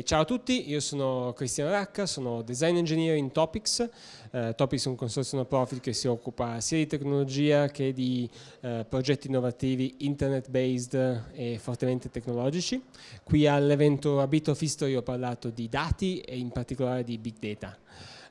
Ciao a tutti, io sono Cristiano Racca, sono Design Engineer in Topics. Uh, Topics è un consorzio no profit che si occupa sia di tecnologia che di uh, progetti innovativi internet-based e fortemente tecnologici. Qui all'evento A Bit of History ho parlato di dati e in particolare di Big Data.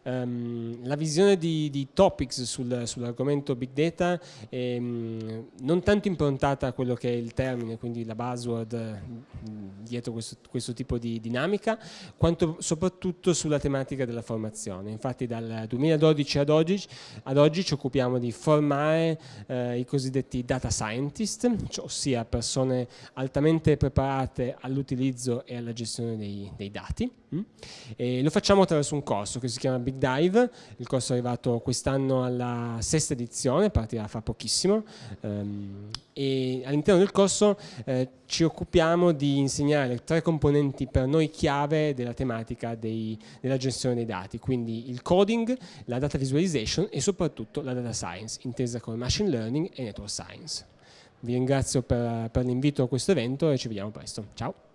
Um, la visione di, di Topics sul, sull'argomento Big Data è um, non tanto improntata a quello che è il termine, quindi la buzzword mm, dietro questo, questo, tipo di dinamica, quanto soprattutto sulla tematica della formazione. Infatti dal 2012 ad oggi, ad oggi ci occupiamo di formare eh, i cosiddetti data scientist, cioè, ossia persone altamente preparate all'utilizzo e alla gestione dei, dei dati. Mm? lo facciamo attraverso un corso che si chiama Big Big Dive, il corso è arrivato quest'anno alla sesta edizione, partirà fra pochissimo um, e all'interno del corso eh, ci occupiamo di insegnare tre componenti per noi chiave della tematica dei, della gestione dei dati, quindi il coding, la data visualization e soprattutto la data science, intesa come machine learning e network science. Vi ringrazio per, per l'invito a questo evento e ci vediamo presto. Ciao!